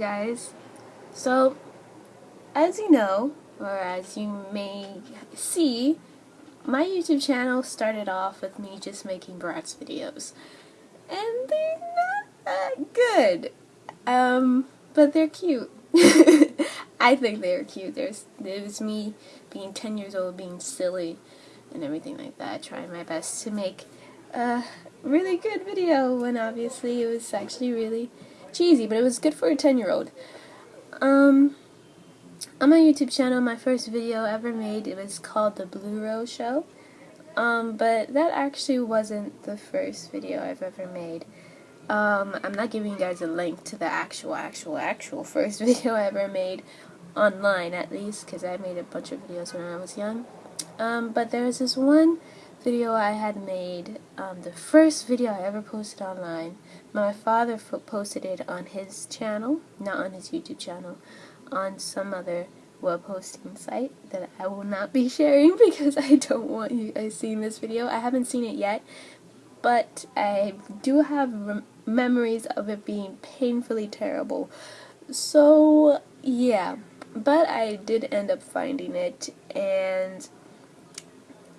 Guys. So, as you know, or as you may see, my YouTube channel started off with me just making Bratz videos. And they're not that good. Um, but they're cute. I think they're cute. There's, was me being 10 years old, being silly, and everything like that, trying my best to make a really good video when obviously it was actually really cheesy, but it was good for a 10 year old. Um, on my YouTube channel, my first video ever made, it was called The Blue Rose Show. Um, but that actually wasn't the first video I've ever made. Um, I'm not giving you guys a link to the actual, actual, actual first video I ever made online at least, because I made a bunch of videos when I was young. Um, but there was this one video I had made, um, the first video I ever posted online. My father posted it on his channel, not on his YouTube channel, on some other web hosting site that I will not be sharing because I don't want you guys seeing this video. I haven't seen it yet, but I do have memories of it being painfully terrible. So, yeah. But I did end up finding it, and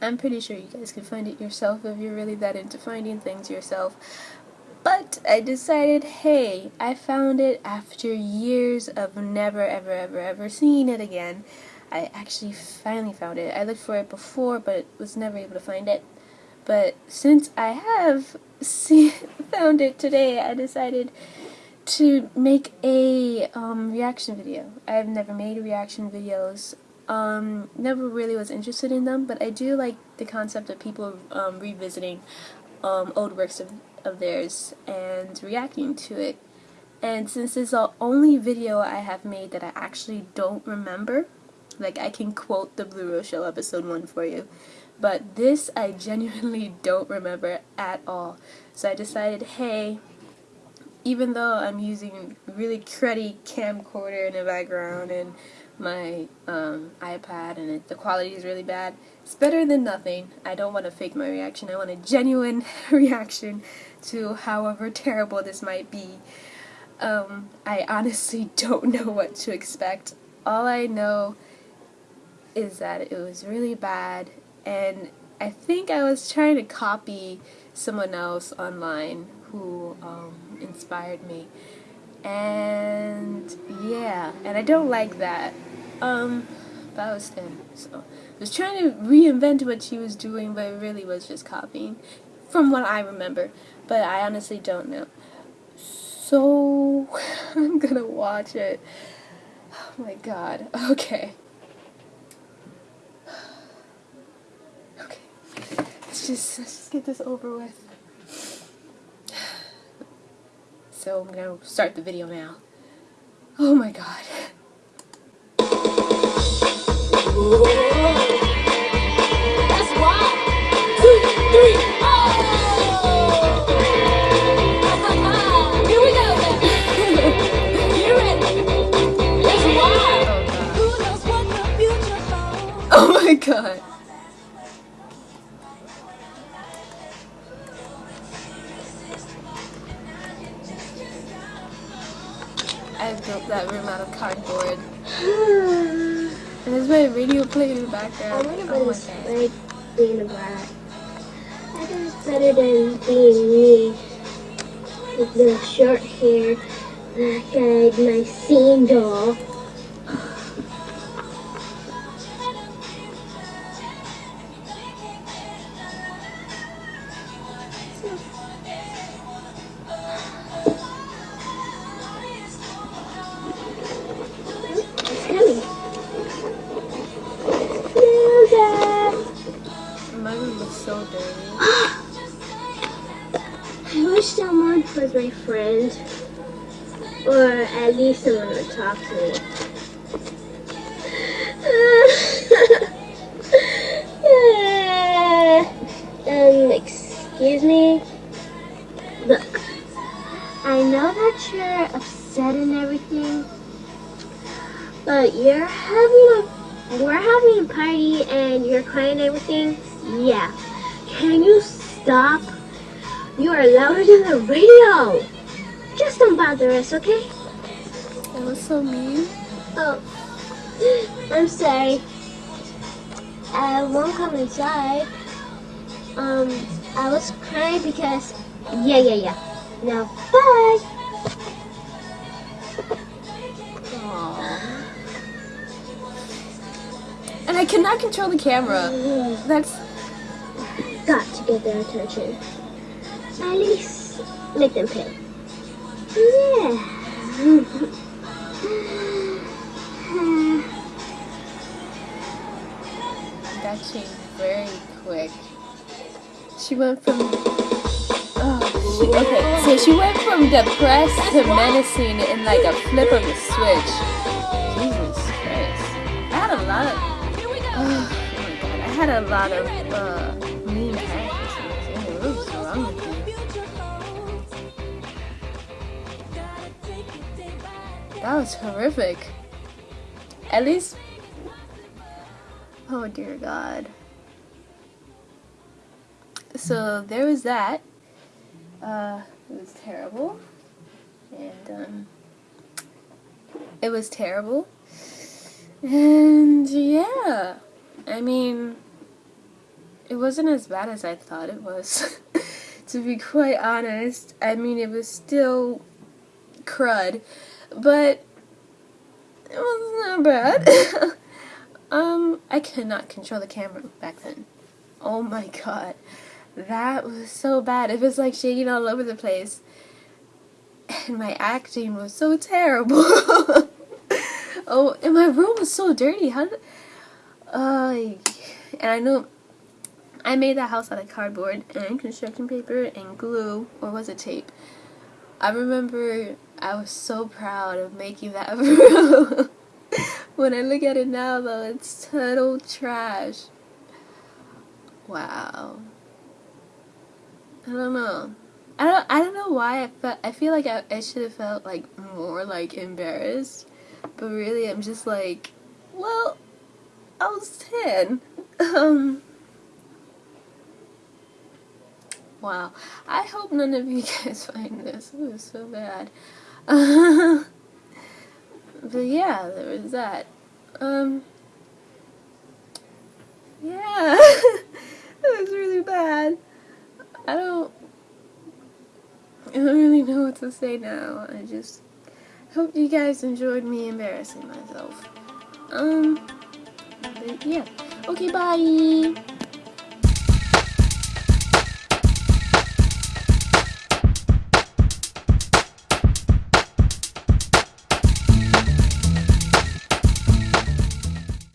I'm pretty sure you guys can find it yourself if you're really that into finding things yourself. But I decided, hey, I found it after years of never, ever, ever, ever seeing it again. I actually finally found it. I looked for it before, but was never able to find it. But since I have see, found it today, I decided to make a um, reaction video. I've never made reaction videos um, never really was interested in them, but I do like the concept of people um, revisiting um, old works of, of theirs and reacting to it. And since it's the only video I have made that I actually don't remember, like I can quote the Blue Rose Show episode 1 for you, but this I genuinely don't remember at all. So I decided, hey, even though I'm using really cruddy camcorder in the background and my um, iPad and it, the quality is really bad. It's better than nothing. I don't want to fake my reaction. I want a genuine reaction to however terrible this might be. Um, I honestly don't know what to expect. All I know is that it was really bad and I think I was trying to copy someone else online who um, inspired me and yeah and I don't like that um, but I was 10, so I was trying to reinvent what she was doing, but it really was just copying, from what I remember. But I honestly don't know. So, I'm gonna watch it. Oh my god. Okay. Okay. Let's just, let's just get this over with. So, I'm gonna start the video now. Oh my god. Oh. My god. I built that room out of cardboard. and there's my radio playing in the background. I want to oh like being a brat. I think it's better than being me. With the short hair, like my scene doll. So dirty. I wish someone was my friend. Or at least someone would talk to me. um, excuse me? Look, I know that you're upset and everything, but you're having a, we're having a party and you're crying and everything. Yeah. Can you stop? You are louder than the radio. Just don't bother us, okay? That was so mean. Oh, I'm sorry. I won't come inside. Um, I was crying because. Yeah, yeah, yeah. Now, bye. Aww. And I cannot control the camera. That's get their attention. At least make them pay. Yeah. that changed very quick. She went from oh, she, okay, so she went from depressed to menacing in like a flip of a switch. Jesus Christ! I had a lot of oh, my god, I had a lot of uh, That was horrific. At least Oh dear God. So there was that. Uh, it was terrible. And um, it was terrible. And yeah, I mean, it wasn't as bad as I thought it was. to be quite honest, I mean, it was still crud, but it wasn't bad. Um, I could not control the camera back then. Oh my god. That was so bad. It was like shaking all over the place. And my acting was so terrible. oh, and my room was so dirty. How did... Uh, and I know I made that house out of cardboard and construction paper and glue, or was it tape? I remember I was so proud of making that room. when I look at it now, though, it's total trash. Wow. I don't know. I don't. I don't know why I felt. I feel like I, I should have felt like more like embarrassed, but really, I'm just like, well, I was ten. Um. Wow. I hope none of you guys find this. It was so bad. but yeah, there was that. Um, yeah, that was really bad. I don't, I don't really know what to say now. I just hope you guys enjoyed me embarrassing myself. Um, yeah. Okay, bye.